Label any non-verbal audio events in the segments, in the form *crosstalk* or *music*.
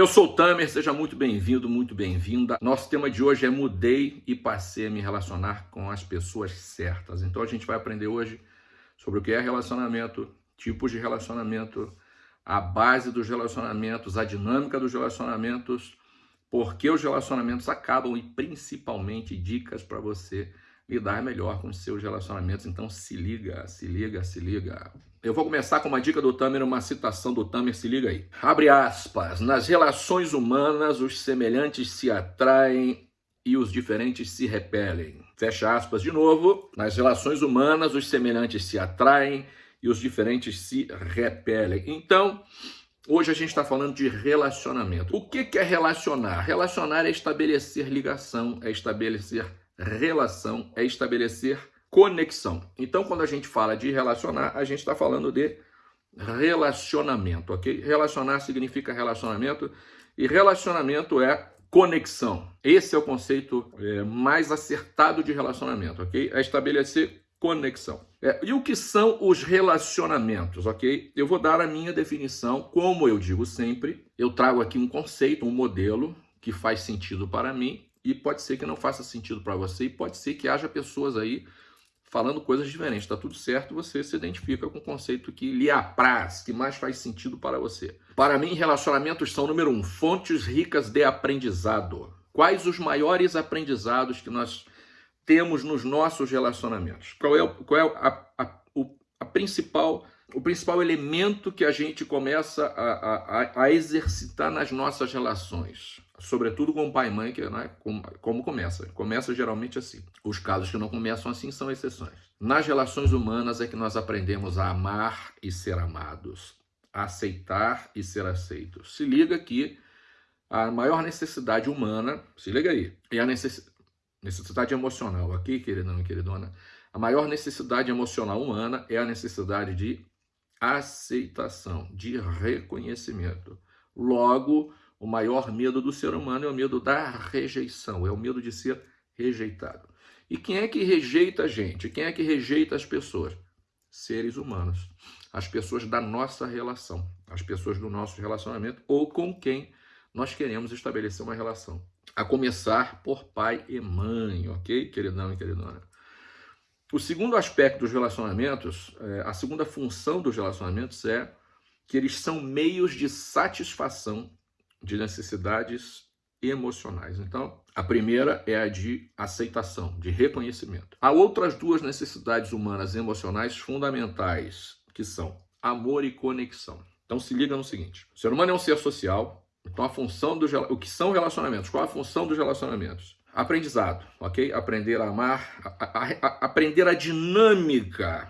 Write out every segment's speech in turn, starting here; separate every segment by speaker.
Speaker 1: Eu sou o Tamer, seja muito bem-vindo, muito bem-vinda. Nosso tema de hoje é mudei e passei a me relacionar com as pessoas certas. Então a gente vai aprender hoje sobre o que é relacionamento, tipos de relacionamento, a base dos relacionamentos, a dinâmica dos relacionamentos, por que os relacionamentos acabam e principalmente dicas para você lidar melhor com seus relacionamentos. Então se liga, se liga, se liga. Eu vou começar com uma dica do Tamer, uma citação do Tamer, se liga aí. Abre aspas, nas relações humanas os semelhantes se atraem e os diferentes se repelem. Fecha aspas de novo. Nas relações humanas os semelhantes se atraem e os diferentes se repelem. Então, hoje a gente está falando de relacionamento. O que é relacionar? Relacionar é estabelecer ligação, é estabelecer relação, é estabelecer conexão. Então, quando a gente fala de relacionar, a gente está falando de relacionamento, ok? Relacionar significa relacionamento e relacionamento é conexão. Esse é o conceito é, mais acertado de relacionamento, ok? É estabelecer conexão. É, e o que são os relacionamentos, ok? Eu vou dar a minha definição, como eu digo sempre, eu trago aqui um conceito, um modelo que faz sentido para mim e pode ser que não faça sentido para você e pode ser que haja pessoas aí falando coisas diferentes. Está tudo certo, você se identifica com o conceito que lhe apraz, que mais faz sentido para você. Para mim, relacionamentos são, número um, fontes ricas de aprendizado. Quais os maiores aprendizados que nós temos nos nossos relacionamentos? Qual é, qual é a, a, a principal, o principal elemento que a gente começa a, a, a exercitar nas nossas relações? Sobretudo com o pai e mãe, que né, como, como começa. Começa geralmente assim. Os casos que não começam assim são exceções. Nas relações humanas é que nós aprendemos a amar e ser amados, aceitar e ser aceitos. Se liga que a maior necessidade humana, se liga aí, é a necess... necessidade emocional, aqui, queridão e queridona, a maior necessidade emocional humana é a necessidade de aceitação, de reconhecimento. Logo, o maior medo do ser humano é o medo da rejeição, é o medo de ser rejeitado. E quem é que rejeita a gente? Quem é que rejeita as pessoas? Seres humanos. As pessoas da nossa relação, as pessoas do nosso relacionamento ou com quem nós queremos estabelecer uma relação. A começar por pai e mãe, ok, queridão e queridona? O segundo aspecto dos relacionamentos, é, a segunda função dos relacionamentos é que eles são meios de satisfação de necessidades emocionais. Então, a primeira é a de aceitação, de reconhecimento. Há outras duas necessidades humanas emocionais fundamentais, que são amor e conexão. Então, se liga no seguinte: o ser humano é um ser social, então a função dos o que são relacionamentos? Qual a função dos relacionamentos? Aprendizado, ok? Aprender a amar, a, a, a, aprender a dinâmica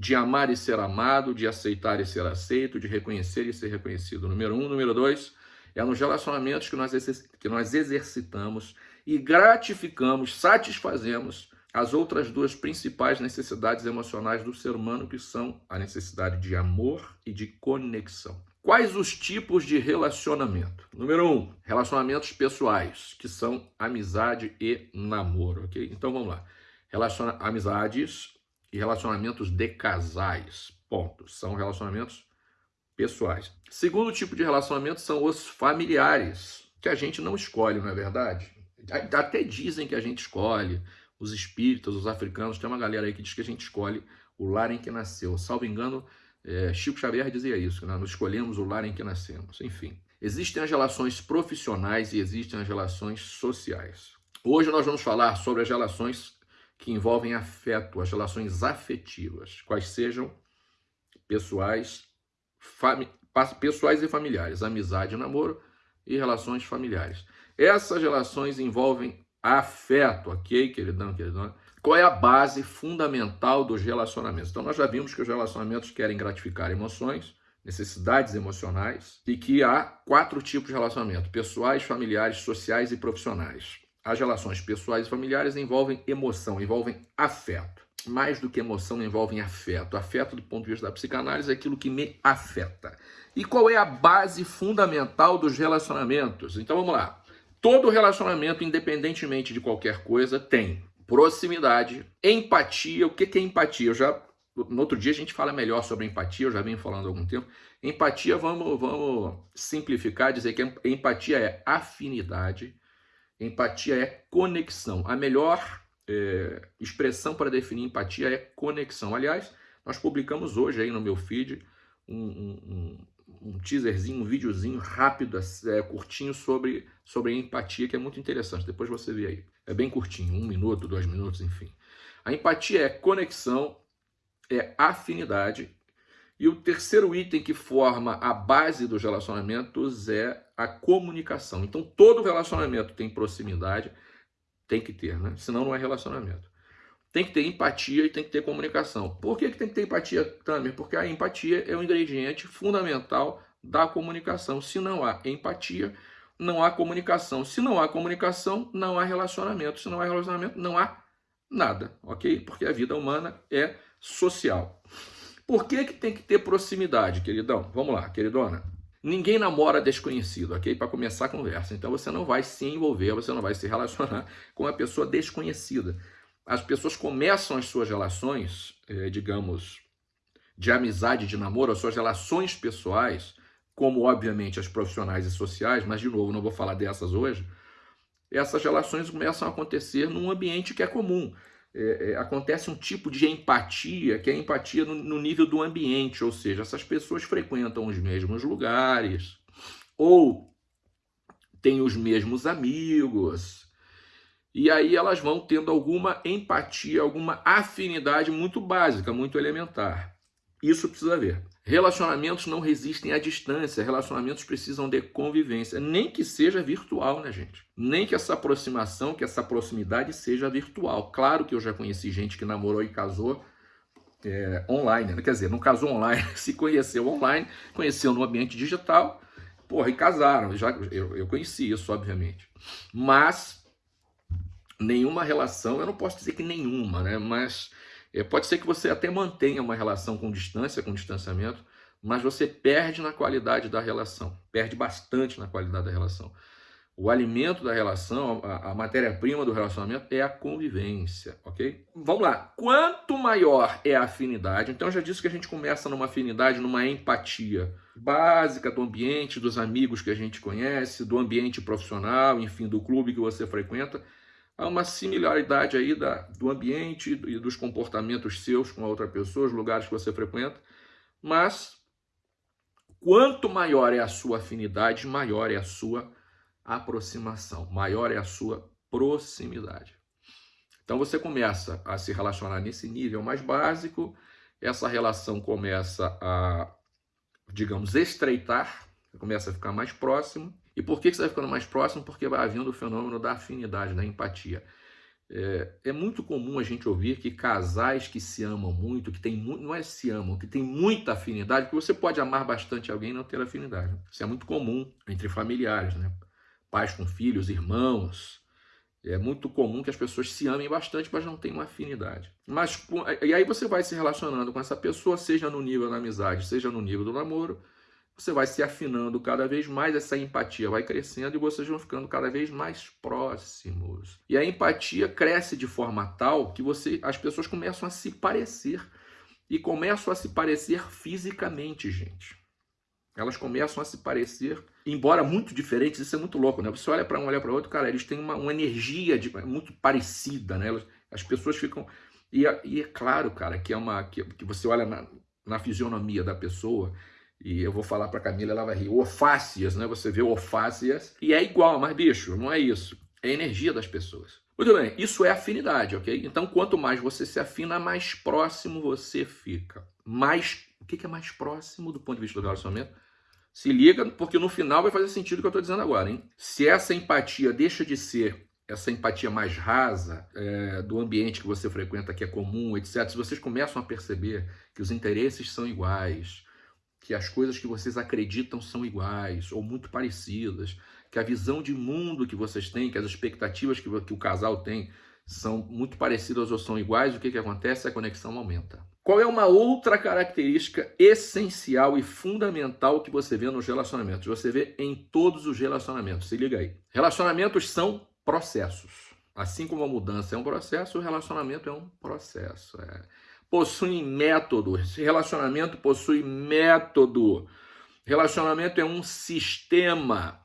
Speaker 1: de amar e ser amado, de aceitar e ser aceito, de reconhecer e ser reconhecido. Número um. Número dois, é nos relacionamentos que nós, que nós exercitamos e gratificamos, satisfazemos as outras duas principais necessidades emocionais do ser humano, que são a necessidade de amor e de conexão. Quais os tipos de relacionamento? Número um, relacionamentos pessoais, que são amizade e namoro, ok? Então vamos lá. Relaciona amizades e relacionamentos de casais. Ponto. São relacionamentos pessoais. Segundo tipo de relacionamento são os familiares, que a gente não escolhe, não é verdade? Até dizem que a gente escolhe. Os espíritas, os africanos, tem uma galera aí que diz que a gente escolhe o lar em que nasceu. Salvo engano, é, Chico Xavier dizia isso, que nós escolhemos o lar em que nascemos. Enfim, existem as relações profissionais e existem as relações sociais. Hoje nós vamos falar sobre as relações que envolvem afeto, as relações afetivas, quais sejam pessoais, pessoais e familiares, amizade, namoro e relações familiares. Essas relações envolvem afeto, ok, queridão, queridão? Qual é a base fundamental dos relacionamentos? Então, nós já vimos que os relacionamentos querem gratificar emoções, necessidades emocionais, e que há quatro tipos de relacionamento: pessoais, familiares, sociais e profissionais. As relações pessoais e familiares envolvem emoção, envolvem afeto. Mais do que emoção, envolvem afeto. Afeto, do ponto de vista da psicanálise, é aquilo que me afeta. E qual é a base fundamental dos relacionamentos? Então vamos lá. Todo relacionamento, independentemente de qualquer coisa, tem proximidade, empatia. O que é empatia? Eu já no outro dia a gente fala melhor sobre empatia, eu já venho falando há algum tempo. Empatia, vamos, vamos simplificar, dizer que empatia é afinidade, empatia é conexão. A melhor é, expressão para definir empatia é conexão. Aliás, nós publicamos hoje aí no meu feed um, um, um teaserzinho, um videozinho rápido, é, curtinho sobre, sobre empatia, que é muito interessante. Depois você vê aí. É bem curtinho, um minuto, dois minutos, enfim. A empatia é conexão, é afinidade. E o terceiro item que forma a base dos relacionamentos é a comunicação. Então, todo relacionamento tem proximidade, tem que ter, né? Senão não é relacionamento. Tem que ter empatia e tem que ter comunicação. Por que, que tem que ter empatia, Tamer? Porque a empatia é um ingrediente fundamental da comunicação. Se não há empatia, não há comunicação. Se não há comunicação, não há relacionamento. Se não há relacionamento, não há nada, ok? Porque a vida humana é social. Por que, que tem que ter proximidade, queridão? Vamos lá, queridona. Ninguém namora desconhecido, ok? Para começar a conversa. Então você não vai se envolver, você não vai se relacionar *laughs* com uma pessoa desconhecida. As pessoas começam as suas relações, eh, digamos, de amizade, de namoro, as suas relações pessoais, como obviamente as profissionais e sociais, mas de novo, não vou falar dessas hoje, essas relações começam a acontecer num ambiente que é comum. É, é, acontece um tipo de empatia, que é a empatia no, no, nível do ambiente, ou seja, essas pessoas frequentam os mesmos lugares, ou têm os mesmos amigos, e aí elas vão tendo alguma empatia, alguma afinidade muito básica, muito elementar. Isso precisa ver. Relacionamentos não resistem à distância, relacionamentos precisam de convivência, nem que seja virtual, né, gente? Nem que essa aproximação, que essa proximidade seja virtual. Claro que eu já conheci gente que namorou e casou é, online, né? quer dizer, não casou online, *laughs* se conheceu online, conheceu no ambiente digital, porra, e casaram. Já, eu, eu conheci isso, obviamente. Mas nenhuma relação, eu não posso dizer que nenhuma, né? Mas é, pode ser que você até mantenha uma relação com distância, com distanciamento, mas você perde na qualidade da relação, perde bastante na qualidade da relação. O alimento da relação, a, a matéria-prima do relacionamento é a convivência, ok? Vamos lá. Quanto maior é a afinidade, então já disse que a gente começa numa afinidade, numa empatia básica do ambiente, dos amigos que a gente conhece, do ambiente profissional, enfim, do clube que você frequenta há uma similaridade aí da, do ambiente e dos comportamentos seus com a outra pessoa, os lugares que você frequenta, mas quanto maior é a sua afinidade, maior é a sua aproximação, maior é a sua proximidade. Então você começa a se relacionar nesse nível mais básico, essa relação começa a, digamos, estreitar, começa a ficar mais próximo, e por que você vai ficando mais próximo? Porque vai havendo o fenômeno da afinidade, da empatia. É, é, muito comum a gente ouvir que casais que se amam muito, que tem não é se amam, que tem muita afinidade, que você pode amar bastante alguém e não ter afinidade. Isso é muito comum entre familiares, né? Pais com filhos, irmãos. É muito comum que as pessoas se amem bastante, mas não tenham afinidade. Mas e aí você vai se relacionando com essa pessoa, seja no nível da amizade, seja no nível do namoro, você vai se afinando cada vez mais, essa empatia vai crescendo e vocês vão ficando cada vez mais próximos. E a empatia cresce de forma tal que você, as pessoas começam a se parecer e começam a se parecer fisicamente, gente. Elas começam a se parecer, embora muito diferentes, isso é muito louco, né? Você olha para um, olha para outro, cara, eles têm uma, uma energia de, muito parecida, né? Elas, as pessoas ficam. E, e, é claro, cara, que é uma. que, que você olha na, na fisionomia da pessoa e eu vou falar para Camila, ela vai rir. Ofácias, né? Você vê ofácias e é igual, mas bicho, não é isso. É energia das pessoas. Muito bem, isso é afinidade, ok? Então, quanto mais você se afina, mais próximo você fica. Mais, o que é mais próximo do ponto de vista do relacionamento? Se liga, porque no final vai fazer sentido o que eu estou dizendo agora, hein? Se essa empatia deixa de ser essa empatia mais rasa é, do ambiente que você frequenta, que é comum, etc., se vocês começam a perceber que os interesses são iguais, que as coisas que vocês acreditam são iguais ou muito parecidas, que a visão de mundo que vocês têm, que as expectativas que, o casal tem são muito parecidas ou são iguais, o que, que acontece? A conexão aumenta. Qual é uma outra característica essencial e fundamental que você vê nos relacionamentos? Você vê em todos os relacionamentos. Se liga aí. Relacionamentos são processos. Assim como a mudança é um processo, o relacionamento é um processo. É possuem método, relacionamento possui método. Relacionamento é um sistema.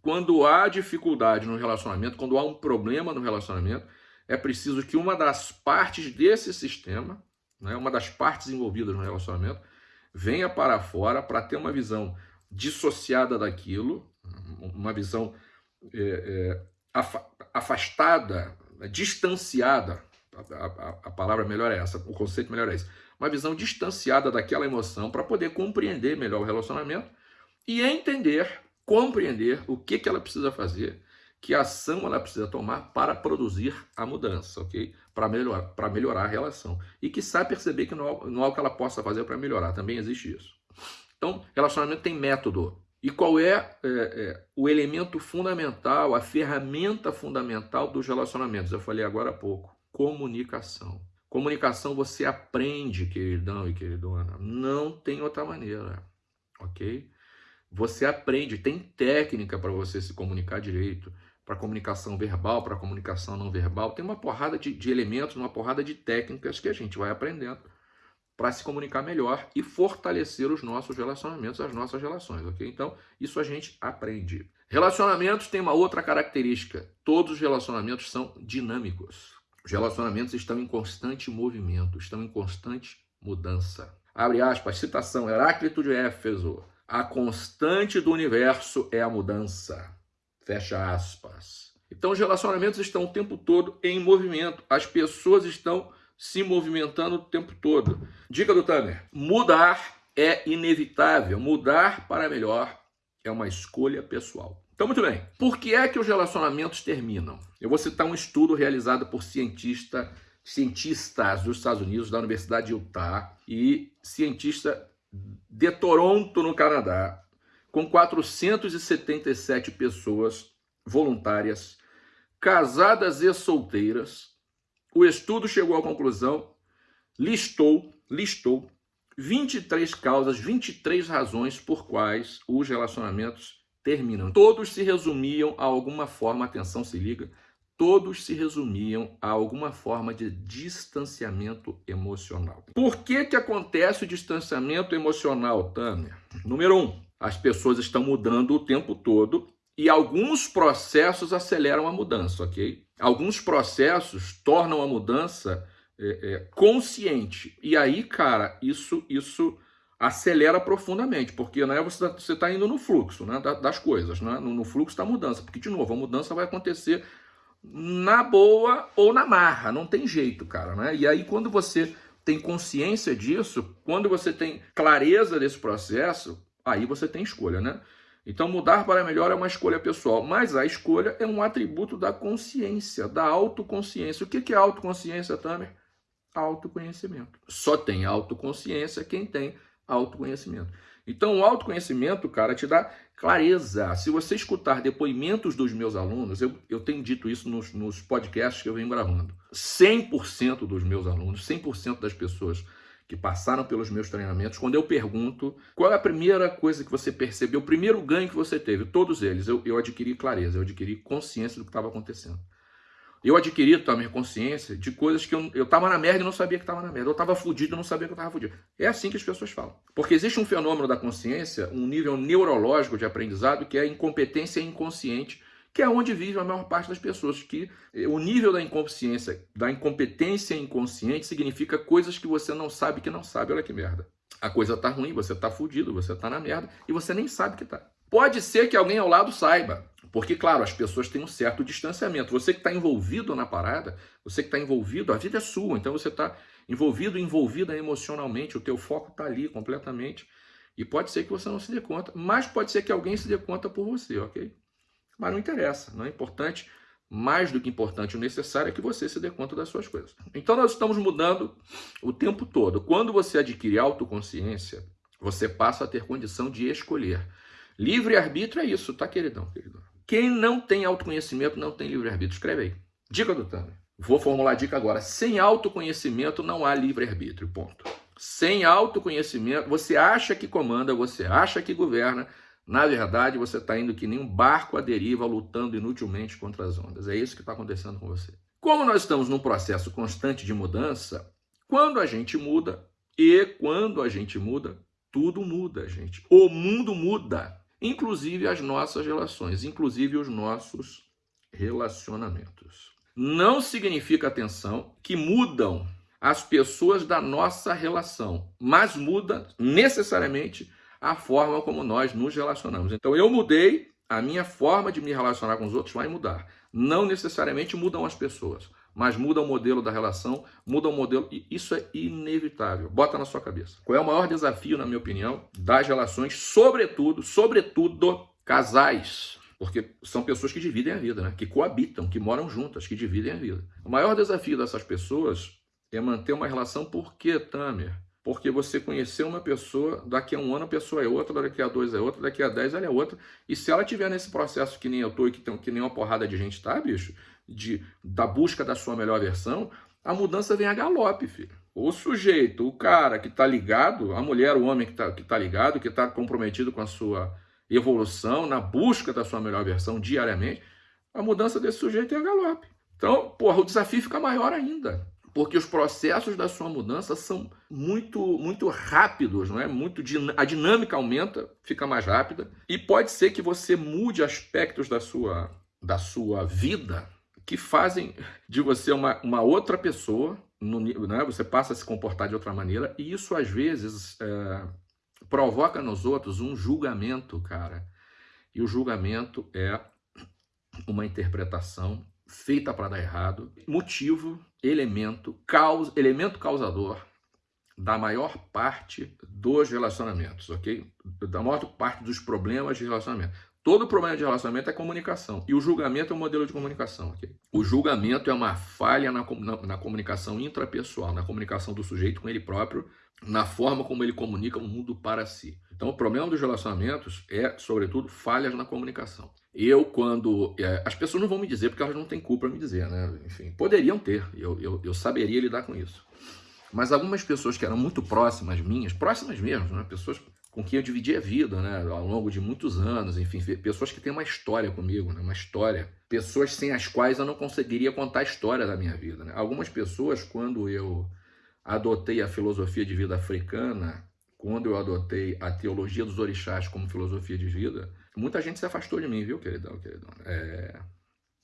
Speaker 1: Quando há dificuldade no relacionamento, quando há um problema no relacionamento, é preciso que uma das partes desse sistema, né, uma das partes envolvidas no relacionamento, venha para fora para ter uma visão dissociada daquilo, uma visão é, é, afastada, distanciada, a, a, a, palavra melhor é essa, o conceito melhor é esse, uma visão distanciada daquela emoção para poder compreender melhor o relacionamento e entender, compreender o que, que ela precisa fazer, que ação ela precisa tomar para produzir a mudança, ok? Para melhorar, para melhorar a relação. E que sabe perceber que não, não há o que ela possa fazer para melhorar, também existe isso. Então, relacionamento tem método. E qual é, é, é, o elemento fundamental, a ferramenta fundamental dos relacionamentos? Eu falei agora há pouco, comunicação. Comunicação você aprende, queridão e queridona. Não tem outra maneira, ok? Você aprende, tem técnica para você se comunicar direito, para comunicação verbal, para comunicação não verbal. Tem uma porrada de, de elementos, uma porrada de técnicas que a gente vai aprendendo para se comunicar melhor e fortalecer os nossos relacionamentos, as nossas relações, ok? Então, isso a gente aprende. Relacionamentos tem uma outra característica. Todos os relacionamentos são dinâmicos. Os relacionamentos estão em constante movimento, estão em constante mudança. Abre aspas, citação, Heráclito de Éfeso. A constante do universo é a mudança. Fecha aspas. Então os relacionamentos estão o tempo todo em movimento. As pessoas estão se movimentando o tempo todo. Dica do Tamer, mudar é inevitável. Mudar para melhor é uma escolha pessoal. Então, muito bem. Por que é que os relacionamentos terminam? Eu vou citar um estudo realizado por cientista, cientistas dos Estados Unidos, da Universidade de Utah, e cientista de Toronto, no Canadá, com 477 pessoas voluntárias, casadas e solteiras. O estudo chegou à conclusão, listou, listou 23 causas, 23 razões por quais os relacionamentos terminam. Todos se resumiam a alguma forma, atenção, se liga, todos se resumiam a alguma forma de distanciamento emocional. Por que que acontece o distanciamento emocional, Tânia? Número um, as pessoas estão mudando o tempo todo e alguns processos aceleram a mudança, ok? Alguns processos tornam a mudança é, é, consciente. E aí, cara, isso, isso acelera profundamente, porque né, você está tá indo no fluxo né, das coisas, né, no, fluxo da mudança, porque, de novo, a mudança vai acontecer na boa ou na marra, não tem jeito, cara. Né? E aí, quando você tem consciência disso, quando você tem clareza desse processo, aí você tem escolha, né? Então, mudar para melhor é uma escolha pessoal, mas a escolha é um atributo da consciência, da autoconsciência. O que é autoconsciência, Tamer? Autoconhecimento. Só tem autoconsciência quem tem autoconhecimento. Então, o autoconhecimento, cara, te dá clareza. Se você escutar depoimentos dos meus alunos, eu, eu tenho dito isso nos, nos podcasts que eu venho gravando. 100% dos meus alunos, 100% das pessoas que passaram pelos meus treinamentos, quando eu pergunto qual é a primeira coisa que você percebeu, o primeiro ganho que você teve, todos eles, eu, eu adquiri clareza, eu adquiri consciência do que estava acontecendo. Eu adquiri também consciência de coisas que eu, eu tava na merda e não sabia que estava na merda. Eu estava fudido e não sabia que eu estava fudido. É assim que as pessoas falam. Porque existe um fenômeno da consciência, um nível neurológico de aprendizado, que é a incompetência inconsciente, que é onde vive a maior parte das pessoas. Que o nível da inconsciência, da incompetência inconsciente, significa coisas que você não sabe que não sabe. Olha que merda. A coisa tá ruim, você tá fudido, você tá na merda e você nem sabe que tá. Pode ser que alguém ao lado saiba. Porque, claro, as pessoas têm um certo distanciamento. Você que está envolvido na parada, você que está envolvido, a vida é sua, então você está envolvido, envolvida emocionalmente, o teu foco está ali completamente. E pode ser que você não se dê conta, mas pode ser que alguém se dê conta por você, ok? Mas não interessa, não é importante. Mais do que importante, o necessário é que você se dê conta das suas coisas. Então nós estamos mudando o tempo todo. Quando você adquire autoconsciência, você passa a ter condição de escolher. Livre-arbítrio é isso, tá, queridão, queridão? Quem não tem autoconhecimento não tem livre-arbítrio. Escreve aí. Dica do Tamer. Vou formular a dica agora. Sem autoconhecimento não há livre-arbítrio. Ponto. Sem autoconhecimento, você acha que comanda, você acha que governa. Na verdade, você está indo que nem um barco à deriva, lutando inutilmente contra as ondas. É isso que está acontecendo com você. Como nós estamos num processo constante de mudança, quando a gente muda, e quando a gente muda, Tudo muda, gente. O mundo muda, inclusive as nossas relações, inclusive os nossos relacionamentos. Não significa, atenção, que mudam as pessoas da nossa relação, mas muda necessariamente a forma como nós nos relacionamos. Então eu mudei, a minha forma de me relacionar com os outros vai mudar. Não necessariamente mudam as pessoas, mas muda o modelo da relação, muda o modelo, e isso é inevitável. Bota na sua cabeça. Qual é o maior desafio, na minha opinião, das relações, sobretudo, sobretudo, casais? Porque são pessoas que dividem a vida, né? que coabitam, que moram juntas, que dividem a vida. O maior desafio dessas pessoas é manter uma relação, por quê, Tamer? Porque você conheceu uma pessoa, daqui a um ano a pessoa é outra, daqui a dois é outra, daqui a dez ela é outra. E se ela tiver nesse processo que nem eu tô e que, tem, que nem uma porrada de gente tá, bicho, de, da busca da sua melhor versão, a mudança vem a galope, filho. O sujeito, o cara que está ligado, a mulher, o homem que está que tá ligado, que está comprometido com a sua evolução, na busca da sua melhor versão diariamente, a mudança desse sujeito é a galope. Então, porra, o desafio fica maior ainda, porque os processos da sua mudança são muito muito rápidos, não é? Muito a dinâmica aumenta, fica mais rápida e pode ser que você mude aspectos da sua da sua vida que fazem de você uma, uma outra pessoa, no, né? você passa a se comportar de outra maneira, e isso às vezes é, provoca nos outros um julgamento, cara. E o julgamento é uma interpretação feita para dar errado, motivo, elemento, causa, elemento causador da maior parte dos relacionamentos, ok? Da maior parte dos problemas de relacionamento. Todo problema de relacionamento é comunicação. E o julgamento é um modelo de comunicação. Okay? O julgamento é uma falha na, na, na, comunicação intrapessoal, na comunicação do sujeito com ele próprio, na forma como ele comunica o mundo para si. Então, o problema dos relacionamentos é, sobretudo, falhas na comunicação. Eu, quando. É, as pessoas não vão me dizer porque elas não têm culpa me dizer, né? Enfim, poderiam ter, eu, eu, eu saberia lidar com isso. Mas algumas pessoas que eram muito próximas minhas, próximas mesmo, né? pessoas com quem eu dividi a vida, né, ao longo de muitos anos, enfim, pessoas que têm uma história comigo, né, uma história, pessoas sem as quais eu não conseguiria contar a história da minha vida. Né? Algumas pessoas, quando eu adotei a filosofia de vida africana, quando eu adotei a teologia dos orixás como filosofia de vida, muita gente se afastou de mim, viu, queridão, queridão? É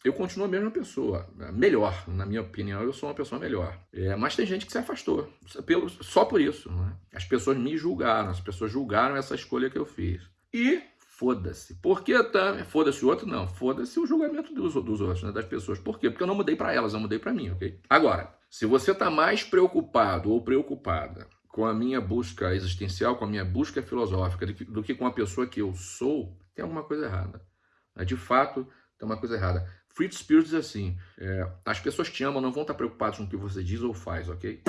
Speaker 1: eu continuo a mesma pessoa, melhor, na minha opinião, eu sou uma pessoa melhor. É, mas tem gente que se afastou, pelo, só por isso. Né? As pessoas me julgaram, as pessoas julgaram essa escolha que eu fiz. E foda-se. Por que tá? Foda-se o outro? Não, foda-se o julgamento dos, dos outros, né? das pessoas. Por quê? Porque eu não mudei para elas, eu mudei para mim, ok? Agora, se você está mais preocupado ou preocupada com a minha busca existencial, com a minha busca filosófica, do que, do que com a pessoa que eu sou, tem alguma coisa errada. De fato, tem uma coisa errada. Fritz Spears diz assim, é, as pessoas te amam, não vão estar preocupadas com o que você diz ou faz, ok?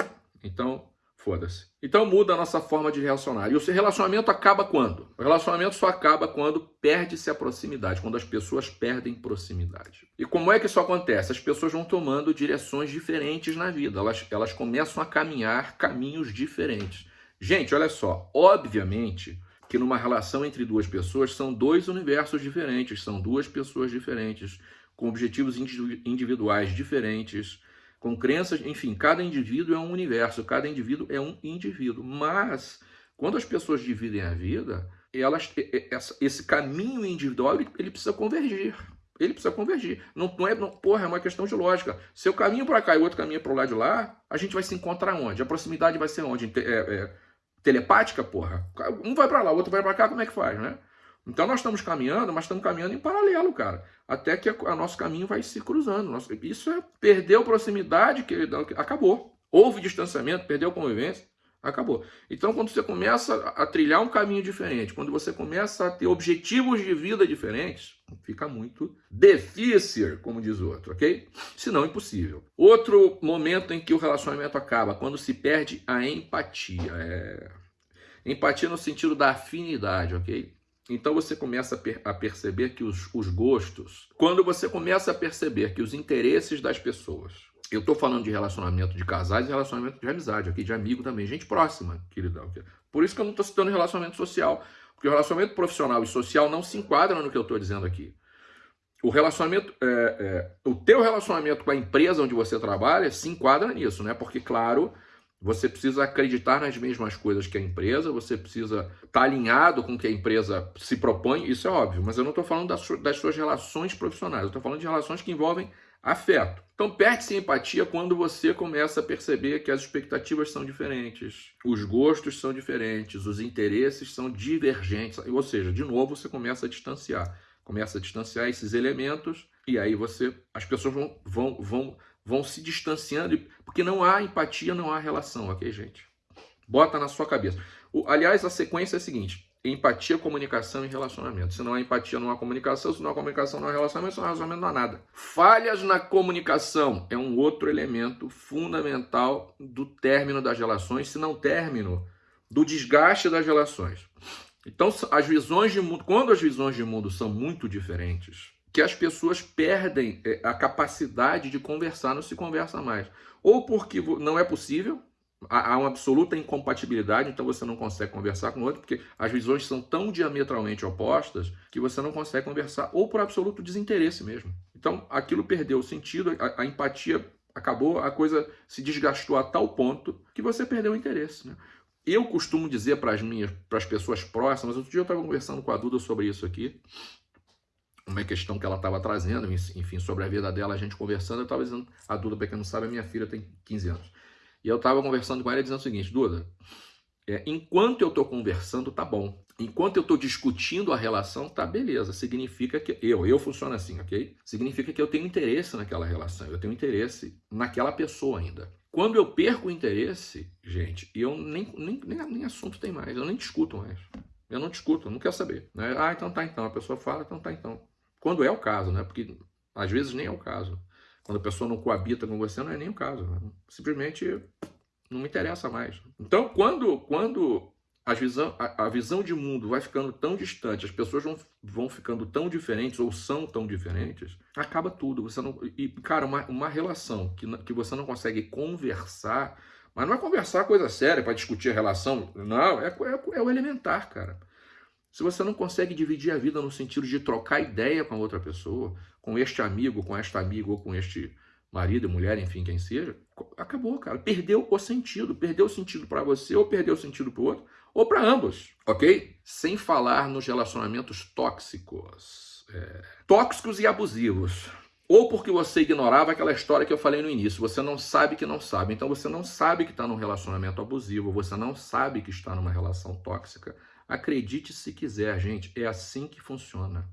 Speaker 1: Então, foda-se. Então muda a nossa forma de relacionar. E o relacionamento acaba quando? O relacionamento só acaba quando perde-se a proximidade, quando as pessoas perdem proximidade. E como é que isso acontece? As pessoas vão tomando direções diferentes na vida, elas, elas começam a caminhar caminhos diferentes. Gente, olha só, obviamente que numa relação entre duas pessoas são dois universos diferentes, são duas pessoas diferentes com objetivos individuais diferentes, com crenças, enfim, cada indivíduo é um universo, cada indivíduo é um indivíduo. Mas, quando as pessoas dividem a vida, elas, esse caminho individual ele precisa convergir. Ele precisa convergir. Não, não é, não, porra, é uma questão de lógica. Se eu caminho para cá e o outro caminha para o lado de lá, a gente vai se encontrar onde? A proximidade vai ser onde? É, é, telepática, porra? Um vai para lá, o outro vai para cá, como é que faz, né? Então nós estamos caminhando, mas estamos caminhando em paralelo, cara. Até que o nosso caminho vai se cruzando. Isso é perdeu proximidade, que acabou. Houve distanciamento, perdeu convivência, acabou. Então quando você começa a trilhar um caminho diferente, quando você começa a ter objetivos de vida diferentes, fica muito difícil, como diz o outro, ok? Se não, impossível. Outro momento em que o relacionamento acaba, quando se perde a empatia. É... Empatia no sentido da afinidade, ok? Então você começa a, per a perceber que os, os, gostos, quando você começa a perceber que os interesses das pessoas, eu estou falando de relacionamento de casais e relacionamento de amizade, aqui de amigo também, gente próxima, queridão. Por isso que eu não estou citando relacionamento social, porque o relacionamento profissional e social não se enquadram no que eu estou dizendo aqui. O relacionamento, é, é, o teu relacionamento com a empresa onde você trabalha se enquadra nisso, né? Porque, claro, Você precisa acreditar nas mesmas coisas que a empresa, você precisa estar tá alinhado com o que a empresa se propõe, isso é óbvio, mas eu não estou falando das, das suas relações profissionais, eu estou falando de relações que envolvem afeto. Então perde-se empatia quando você começa a perceber que as expectativas são diferentes, os gostos são diferentes, os interesses são divergentes, ou seja, de novo você começa a distanciar, começa a distanciar esses elementos e aí você, as pessoas vão, vão, vão, vão se distanciando, porque não há empatia, não há relação, ok, gente? Bota na sua cabeça. O, aliás, a sequência é a seguinte: empatia, comunicação e relacionamento. Se não há empatia, não há comunicação. Se não há comunicação, não há relacionamento. Se não há relacionamento, não há nada. Falhas na comunicação é um outro elemento fundamental do término das relações, se não término, do desgaste das relações. Então, as visões de mundo, quando as visões de mundo são muito diferentes, que as pessoas perdem é, a capacidade de conversar, não se conversa mais. Ou porque não é possível, há uma absoluta incompatibilidade, então você não consegue conversar com o outro, porque as visões são tão diametralmente opostas que você não consegue conversar, ou por absoluto desinteresse mesmo. Então aquilo perdeu o sentido, a, a empatia acabou, a coisa se desgastou a tal ponto que você perdeu o interesse. Né? Eu costumo dizer para as minhas, para as pessoas próximas, outro dia eu estava conversando com a Duda sobre isso aqui, uma questão que ela estava trazendo, enfim, sobre a vida dela, a gente conversando, eu estava dizendo, a Duda, para quem não sabe, a minha filha tem 15 anos. E eu estava conversando com ela dizendo o seguinte, Duda, é, enquanto eu estou conversando, tá bom. Enquanto eu estou discutindo a relação, tá beleza. Significa que eu, eu funciono assim, ok? Significa que eu tenho interesse naquela relação, eu tenho interesse naquela pessoa ainda. Quando eu perco o interesse, gente, eu nem, nem, nem, nem assunto tem mais, eu nem discuto mais. Eu não discuto, eu não quero saber. Né? Ah, então tá então. A pessoa fala, então tá então. Quando é o caso, né? Porque às vezes nem é o caso. Quando a pessoa não coabita com você, não é nem o caso. Né? Simplesmente não me interessa mais. Então, quando, quando a, visão, a, a, visão de mundo vai ficando tão distante, as pessoas vão, vão ficando tão diferentes ou são tão diferentes, acaba tudo. Você não, e, cara, uma, uma relação que, que você não consegue conversar, mas não é conversar coisa séria para discutir a relação, não, é, é, é o elementar, cara. Se você não consegue dividir a vida no sentido de trocar ideia com a outra pessoa, com este amigo, com esta amiga ou com este marido, mulher, enfim, quem seja, acabou, cara. Perdeu o sentido. Perdeu o sentido para você ou perdeu o sentido para o outro, ou para ambos, ok? Sem falar nos relacionamentos tóxicos. É... Tóxicos e abusivos. Ou porque você ignorava aquela história que eu falei no início. Você não sabe que não sabe. Então você não sabe que está num relacionamento abusivo. Você não sabe que está numa relação tóxica. Acredite se quiser, gente, é assim que funciona.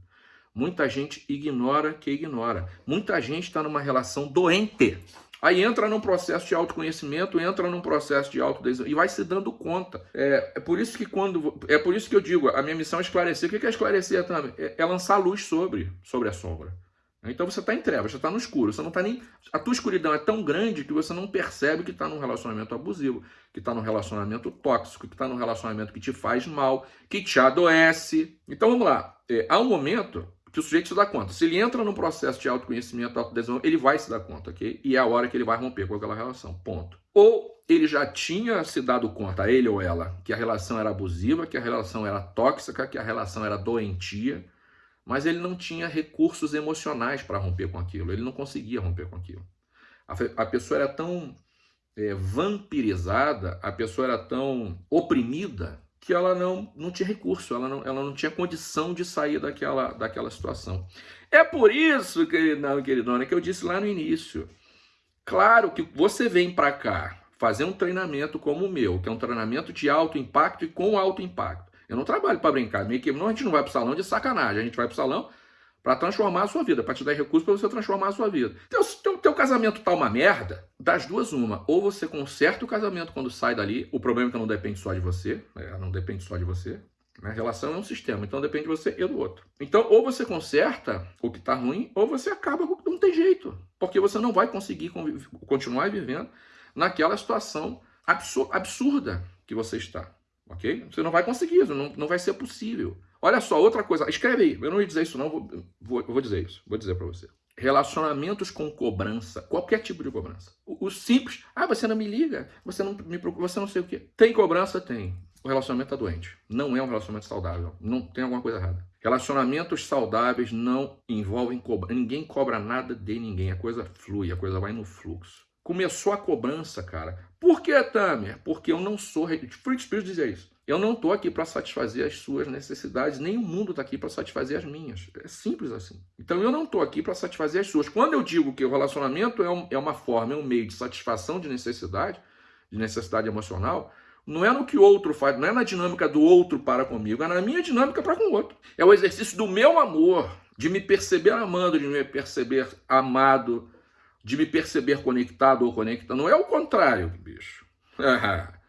Speaker 1: Muita gente ignora que ignora. Muita gente está numa relação doente. Aí entra num processo de autoconhecimento, entra num processo de autodesenvolvimento e vai se dando conta. É, é, por isso que quando é por isso que eu digo, a minha missão é esclarecer. O que é esclarecer também? É, é lançar luz sobre sobre a sombra. Então você está em trevas, você está no escuro, você não está nem. A tua escuridão é tão grande que você não percebe que está num relacionamento abusivo, que está num relacionamento tóxico, que está num relacionamento que te faz mal, que te adoece. Então vamos lá. É, há um momento que o sujeito se dá conta. Se ele entra num processo de autoconhecimento, autodesenvolvimento, ele vai se dar conta, ok? E é a hora que ele vai romper com aquela relação. Ponto. Ou ele já tinha se dado conta, ele ou ela, que a relação era abusiva, que a relação era tóxica, que a relação era doentia mas ele não tinha recursos emocionais para romper com aquilo, ele não conseguia romper com aquilo. A, a pessoa era tão é, vampirizada, a pessoa era tão oprimida, que ela não, não tinha recurso, ela não, ela não tinha condição de sair daquela, daquela situação. É por isso, queridão, queridona, que eu disse lá no início. Claro que você vem para cá fazer um treinamento como o meu, que é um treinamento de alto impacto e com alto impacto. Eu não trabalho para brincar. Minha equipe, não, a gente não vai para o salão de sacanagem. A gente vai para o salão para transformar a sua vida, para te dar recursos para você transformar a sua vida. Teu, teu, teu casamento tá uma merda, das duas uma. Ou você conserta o casamento quando sai dali, o problema é que não depende só de você, né? não depende só de você. A relação é um sistema, então depende de você e do outro. Então, ou você conserta o que está ruim, ou você acaba, não tem jeito. Porque você não vai conseguir continuar vivendo naquela situação absurda que você está ok? Você não vai conseguir, não, não vai ser possível. Olha só, outra coisa, escreve aí, eu não ia dizer isso não, vou, vou, vou dizer isso, vou dizer para você. Relacionamentos com cobrança, qualquer tipo de cobrança. O, o, simples, ah, você não me liga, você não me procura, você não sei o quê. Tem cobrança? Tem. O relacionamento está doente. Não é um relacionamento saudável. Não tem alguma coisa errada. Relacionamentos saudáveis não envolvem cobrança. Ninguém cobra nada de ninguém. A coisa flui, a coisa vai no fluxo. começou a cobrança, cara. Por que, Tamer? Porque eu não sou. Fruit Spirit dizia isso. Eu não estou aqui para satisfazer as suas necessidades, nem o mundo está aqui para satisfazer as minhas. É simples assim. Então eu não estou aqui para satisfazer as suas. Quando eu digo que o relacionamento é, um, é uma forma, é um meio de satisfação de necessidade, de necessidade emocional, não é no que o outro faz, não é na dinâmica do outro para comigo, é na minha dinâmica para com o outro. É o exercício do meu amor, de me perceber amando, de me perceber amado, de me perceber conectado ou conectado. Não é o contrário, bicho. *laughs*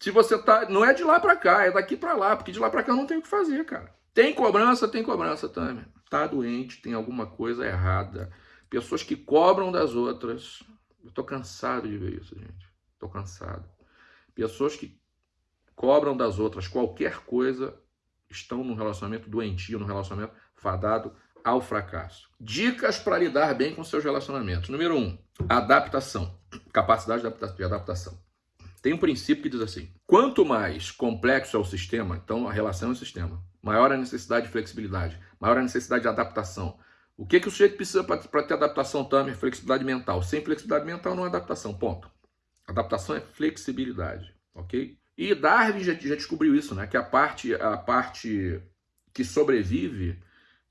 Speaker 1: Se você tá. Não é de lá para cá, é daqui para lá, porque de lá para cá não tem o que fazer, cara. Tem cobrança, tem cobrança também. Tá doente, tem alguma coisa errada. Pessoas que cobram das outras. Eu tô cansado de ver isso, gente. Tô cansado. Pessoas que cobram das outras qualquer coisa estão num relacionamento doentio, num relacionamento fadado ao fracasso. Dicas para lidar bem com seus relacionamentos. Número um, adaptação. Capacidade de adaptação. Tem um princípio que diz assim: quanto mais complexo é o sistema, então a relação é o sistema, maior a necessidade de flexibilidade, maior a necessidade de adaptação. O que, que o sujeito precisa para ter adaptação também? Flexibilidade mental. Sem flexibilidade mental não é adaptação, ponto. Adaptação é flexibilidade, ok? E Darwin já, já descobriu isso, né? Que a parte, a parte que sobrevive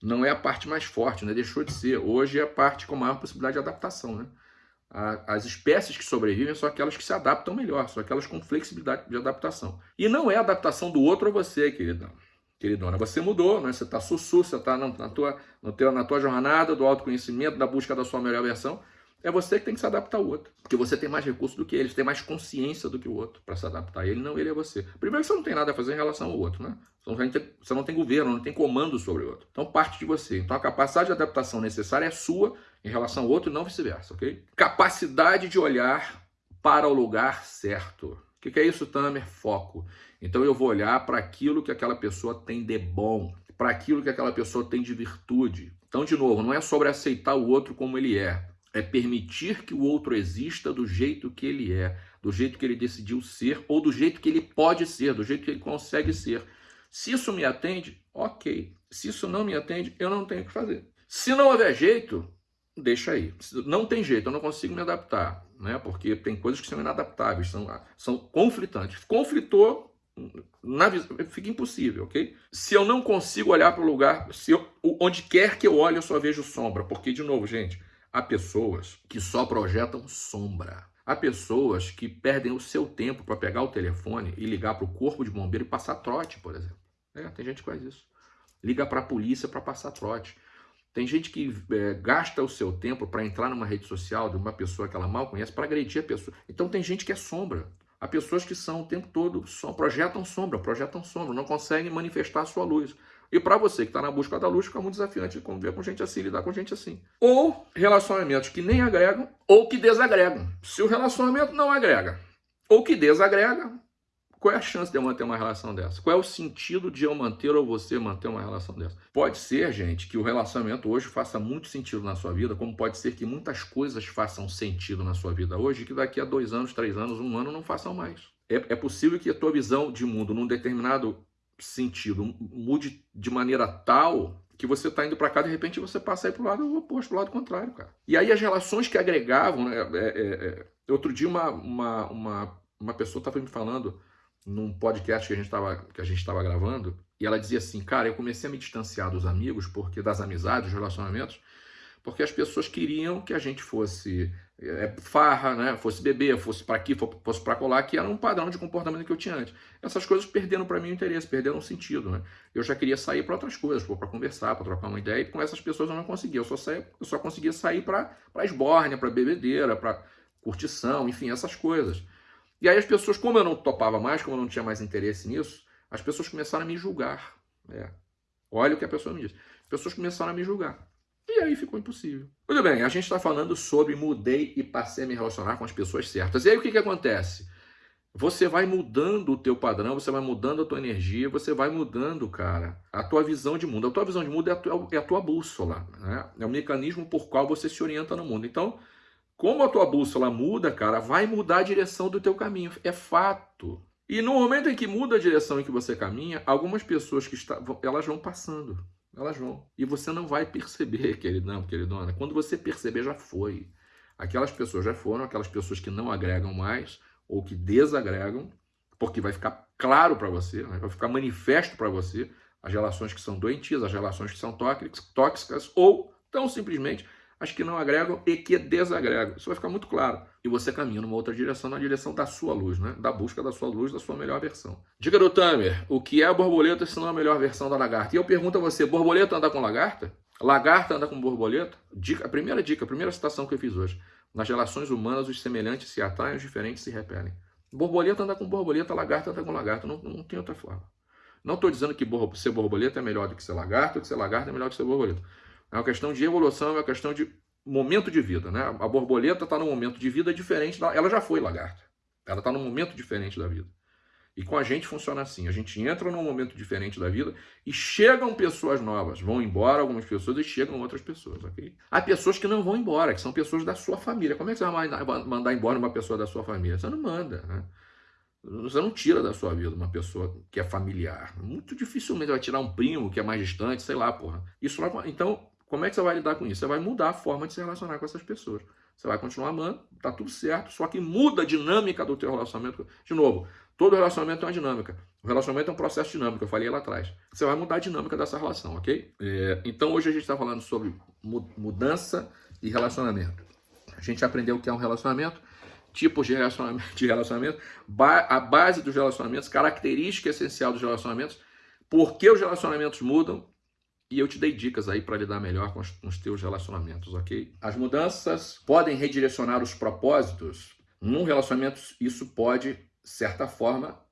Speaker 1: não é a parte mais forte, né? Deixou de ser. Hoje é a parte com maior possibilidade de adaptação, né? as espécies que sobrevivem são aquelas que se adaptam melhor, são aquelas com flexibilidade de adaptação. E não é a adaptação do outro a você, queridão. Queridona, você mudou, né? você está sussu, você está na, na, tua, no teu, na tua jornada do autoconhecimento, da busca da sua melhor versão. É você que tem que se adaptar ao outro. Porque você tem mais recursos do que ele, você tem mais consciência do que o outro para se adaptar a ele, não ele é você. Primeiro, você não tem nada a fazer em relação ao outro, né? Você não tem governo, não tem comando sobre o outro. Então, parte de você. Então, a capacidade de adaptação necessária é sua em relação ao outro e não vice-versa, ok? Capacidade de olhar para o lugar certo. O que é isso, Tamer? Foco. Então, eu vou olhar para aquilo que aquela pessoa tem de bom, para aquilo que aquela pessoa tem de virtude. Então, de novo, não é sobre aceitar o outro como ele é, é permitir que o outro exista do jeito que ele é, do jeito que ele decidiu ser, ou do jeito que ele pode ser, do jeito que ele consegue ser. Se isso me atende, ok. Se isso não me atende, eu não tenho o que fazer. Se não houver jeito, deixa aí. Não tem jeito, eu não consigo me adaptar, né? Porque tem coisas que são inadaptáveis, são, são conflitantes. Conflitou, na, fica impossível, ok? Se eu não consigo olhar para o lugar, se eu, onde quer que eu olhe, eu só vejo sombra. Porque, de novo, gente, Há pessoas que só projetam sombra. Há pessoas que perdem o seu tempo para pegar o telefone e ligar para o corpo de bombeiro e passar trote, por exemplo. É, tem gente que faz isso. Liga para a polícia para passar trote. Tem gente que é, gasta o seu tempo para entrar numa rede social de uma pessoa que ela mal conhece para agredir a pessoa. Então tem gente que é sombra. Há pessoas que são o tempo todo, projetam sombra, projetam sombra, não conseguem manifestar a sua luz. E para você que está na busca da luz, fica muito desafiante conviver com gente assim, lidar com gente assim. Ou relacionamentos que nem agregam ou que desagregam. Se o relacionamento não agrega ou que desagrega, qual é a chance de eu manter uma relação dessa? Qual é o sentido de eu manter ou você manter uma relação dessa? Pode ser, gente, que o relacionamento hoje faça muito sentido na sua vida, como pode ser que muitas coisas façam sentido na sua vida hoje, que daqui a dois anos, três anos, um ano não façam mais. É, é possível que a tua visão de mundo num determinado sentido mude de maneira tal que você está indo para cá, de repente você passa aí para o lado oposto, para o lado contrário, cara. E aí as relações que agregavam, né? É, é, é, outro dia uma, uma, uma, uma pessoa estava me falando num podcast que a gente estava que a gente estava gravando e ela dizia assim, cara, eu comecei a me distanciar dos amigos, porque das amizades, dos relacionamentos, porque as pessoas queriam que a gente fosse é, farra, né? fosse beber, fosse para aqui, fosse para colar, que era um padrão de comportamento que eu tinha antes. Essas coisas perderam para mim o interesse, perderam o sentido. Né? Eu já queria sair para outras coisas, para conversar, para trocar uma ideia, e com essas pessoas eu não conseguia. Eu só, saía, eu só conseguia sair para esbórnia, para bebedeira, para curtição, enfim, essas coisas. E aí as pessoas, como eu não topava mais, como eu não tinha mais interesse nisso, as pessoas começaram a me julgar. É. Olha o que a pessoa me disse. As pessoas começaram a me julgar. E aí ficou impossível. Muito bem, a gente está falando sobre mudei e passei a me relacionar com as pessoas certas. E aí o que, que acontece? Você vai mudando o teu padrão, você vai mudando a tua energia, você vai mudando, cara, a tua visão de mundo. A tua visão de mundo é a tua, é a tua bússola, né? É o mecanismo por qual você se orienta no mundo. Então, como a tua bússola muda, cara, vai mudar a direção do teu caminho. É fato. E no momento em que muda a direção em que você caminha, algumas pessoas que estão, elas vão passando. Elas vão. E você não vai perceber, *laughs* queridão, queridona. Quando você perceber, já foi. Aquelas pessoas já foram, aquelas pessoas que não agregam mais ou que desagregam, porque vai ficar claro para você, né? vai ficar manifesto para você as relações que são doentias, as relações que são tóxicas ou tão simplesmente as que não agregam e que desagregam. Isso vai ficar muito claro. E você caminha numa outra direção, na direção da sua luz, né? da busca da sua luz, da sua melhor versão. Diga do Tamer, o que é a borboleta se não a melhor versão da lagarta? E eu pergunto a você, borboleta anda com lagarta? Lagarta anda com borboleta? Dica, a primeira dica, a primeira citação que eu fiz hoje. Nas relações humanas, os semelhantes se atraem, os diferentes se repelem. Borboleta anda com borboleta, lagarta anda com lagarta. Não, não tem outra forma. Não estou dizendo que ser borboleta é melhor do que ser lagarto, que ser lagarto é melhor do que ser borboleta. É uma questão de evolução, é uma questão de momento de vida. Né? A borboleta está num momento de vida diferente. Da... Ela já foi lagarta. Ela está num momento diferente da vida. E com a gente funciona assim: a gente entra num momento diferente da vida e chegam pessoas novas. Vão embora algumas pessoas e chegam outras pessoas? Há pessoas que não vão embora, que são pessoas da sua família. Como é que você vai mandar embora uma pessoa da sua família? Você não manda, né? Você não tira da sua vida uma pessoa que é familiar. Muito dificilmente vai tirar um primo que é mais distante, sei lá, porra. Isso lá, então, como é que você vai lidar com isso? Você vai mudar a forma de se relacionar com essas pessoas. Você vai continuar amando, tá tudo certo, só que muda a dinâmica do teu relacionamento. De novo, todo relacionamento é uma dinâmica. O relacionamento é um processo dinâmico, eu falei lá atrás. Você vai mudar a dinâmica dessa relação, ok? É, então hoje a gente está falando sobre mudança e relacionamento. A gente aprendeu o que é um relacionamento, tipos de relacionamento, de relacionamento a base dos relacionamentos, característica essencial dos relacionamentos, por que os relacionamentos mudam e eu te dei dicas aí para lidar melhor com os, com os teus relacionamentos, ok? As mudanças podem redirecionar os propósitos. Num relacionamento, isso pode, certa forma,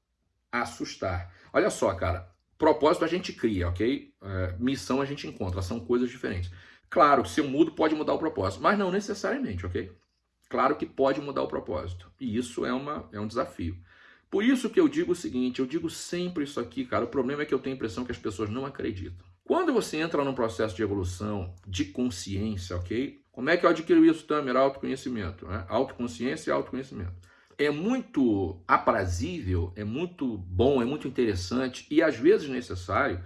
Speaker 1: assustar. Olha só, cara, propósito a gente cria, ok? É, missão a gente encontra, são coisas diferentes. Claro, se eu mudo, pode mudar o propósito, mas não necessariamente, ok? Claro que pode mudar o propósito, e isso é, uma, é um desafio. Por isso que eu digo o seguinte, eu digo sempre isso aqui, cara, o problema é que eu tenho a impressão que as pessoas não acreditam. Quando você entra num processo de evolução de consciência, ok? Como é que eu adquiro isso, Tamer? Autoconhecimento, né? Autoconsciência e autoconhecimento. É muito aprazível, é muito bom, é muito interessante e às vezes necessário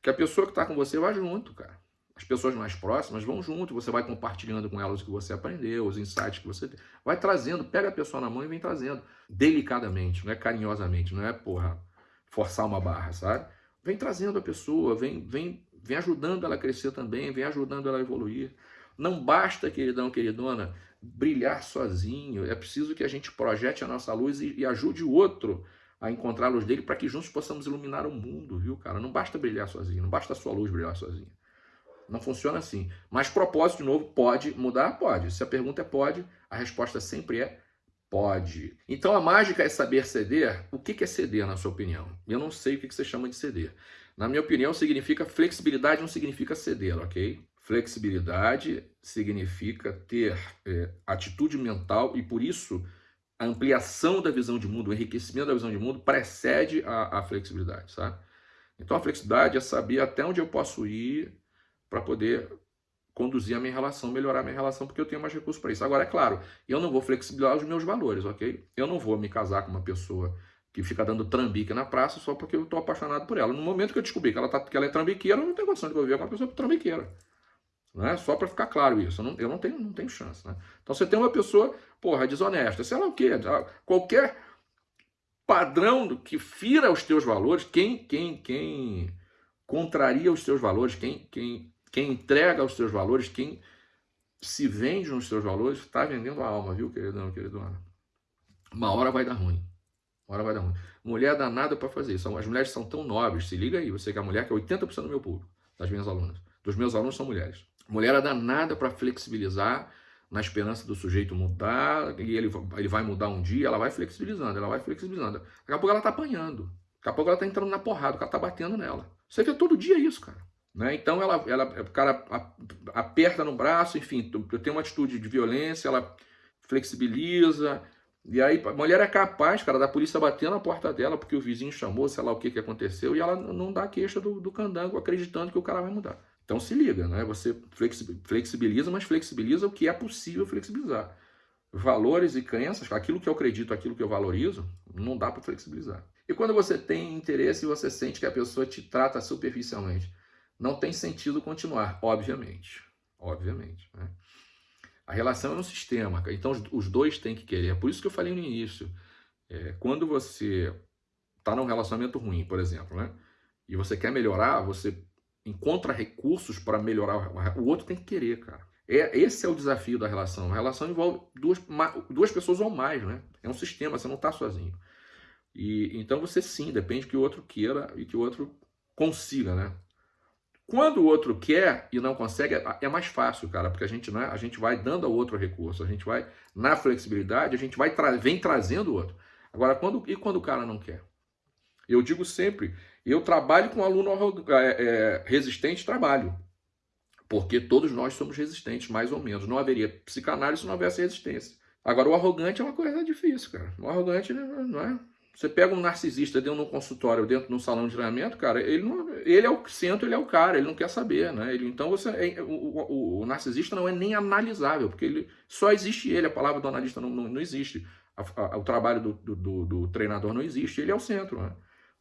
Speaker 1: que a pessoa que está com você vá junto, cara. As pessoas mais próximas vão junto, você vai compartilhando com elas o que você aprendeu, os insights que você tem. Vai trazendo, pega a pessoa na mão e vem trazendo. Delicadamente, não é carinhosamente, não é, porra, forçar uma barra, sabe? Vem trazendo a pessoa, vem, vem, vem ajudando ela a crescer também, vem ajudando ela a evoluir. Não basta, queridão, queridona, brilhar sozinho. É preciso que a gente projete a nossa luz e, e ajude o outro a encontrar a luz dele para que juntos possamos iluminar o mundo, viu, cara? Não basta brilhar sozinho, não basta a sua luz brilhar sozinha. Não funciona assim. Mas propósito, de novo, pode mudar? Pode. Se a pergunta é pode, a resposta sempre é Pode. Então a mágica é saber ceder. O que é ceder, na sua opinião? Eu não sei o que você chama de ceder. Na minha opinião, significa flexibilidade, não significa ceder, ok? Flexibilidade significa ter é, atitude mental e, por isso, a ampliação da visão de mundo, o enriquecimento da visão de mundo precede a, a flexibilidade, sabe? Então a flexibilidade é saber até onde eu posso ir para poder conduzir a minha relação, melhorar a minha relação, porque eu tenho mais recursos para isso. Agora, é claro, eu não vou flexibilizar os meus valores, ok? Eu não vou me casar com uma pessoa que fica dando trambique na praça só porque eu estou apaixonado por ela. No momento que eu descobri que ela, tá, que ela é trambiqueira, eu não tenho condição de viver com uma pessoa trambiqueira. Né? Só para ficar claro isso, eu não, eu não, tenho, não tenho chance. Né? Então você tem uma pessoa, porra, desonesta, sei lá o quê, qualquer padrão que fira os teus valores, quem, quem, quem contraria os teus valores, quem, quem quem entrega os seus valores, quem se vende nos seus valores, está vendendo a alma, viu, queridão, queridona? Uma hora vai dar ruim. Uma hora vai dar ruim. Mulher dá nada para fazer isso. As mulheres são tão nobres, se liga aí, você que é a mulher, que é 80% do meu público, das minhas alunas. Dos meus alunos são mulheres. Mulher dá nada para flexibilizar na esperança do sujeito mudar, e ele, ele vai mudar um dia, ela vai flexibilizando, ela vai flexibilizando. Daqui a pouco ela tá apanhando. Daqui a pouco ela tá entrando na porrada, o cara tá batendo nela. Você vê todo dia isso, cara. Né? Então ela, ela, o cara aperta no braço, enfim, tem uma atitude de violência, ela flexibiliza. E aí a mulher é capaz, cara, da polícia bater na porta dela porque o vizinho chamou, sei lá o que, que aconteceu, e ela não dá queixa do, do candango acreditando que o cara vai mudar. Então se liga, né? Você flexibiliza, mas flexibiliza o que é possível flexibilizar. Valores e crenças, aquilo que eu acredito, aquilo que eu valorizo, não dá para flexibilizar. E quando você tem interesse e você sente que a pessoa te trata superficialmente, não tem sentido continuar, obviamente. Obviamente. Né? A relação é um sistema, então os dois têm que querer. É por isso que eu falei no início. É, quando você está num relacionamento ruim, por exemplo, né? E você quer melhorar, você encontra recursos para melhorar. O outro tem que querer, cara. É, esse é o desafio da relação. A relação envolve duas, duas pessoas ou mais, né? É um sistema, você não está sozinho. E então você sim, depende que o outro queira e que o outro consiga, né? Quando o outro quer e não consegue, é, é mais fácil, cara, porque a gente, né, a gente vai dando ao outro recurso, a gente vai, na flexibilidade, a gente vai tra vem trazendo o outro. Agora, quando, e quando o cara não quer? Eu digo sempre, eu trabalho com aluno é, é, resistente, trabalho. Porque todos nós somos resistentes, mais ou menos. Não haveria psicanálise se não houvesse resistência. Agora, o arrogante é uma coisa difícil, cara. O arrogante não é você pega um narcisista dentro de um consultório, dentro de um salão de treinamento, cara, ele, não, ele é o centro, ele é o cara, ele não quer saber, né? Ele, então você, é, o, o, o, narcisista não é nem analisável, porque ele só existe ele, a palavra do analista não, não, não existe, a, a, o trabalho do, do, do, treinador não existe, ele é o centro, né?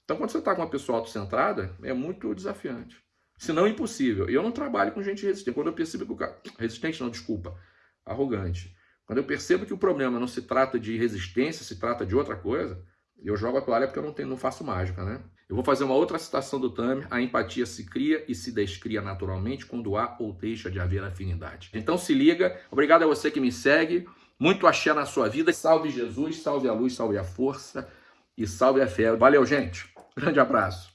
Speaker 1: Então quando você está com uma pessoa autocentrada, é muito desafiante. Se não impossível. Eu não trabalho com gente resistente. Quando eu percebo que o cara. Resistente não, desculpa. Arrogante. Quando eu percebo que o problema não se trata de resistência, se trata de outra coisa, eu jogo a toalha porque eu não, tenho, não faço mágica, né? Eu vou fazer uma outra citação do Tamer. A empatia se cria e se descria naturalmente quando há ou deixa de haver afinidade. Então se liga. Obrigado a você que me segue. Muito axé na sua vida. Salve Jesus, salve a luz, salve a força e salve a fé. Valeu, gente. Grande abraço.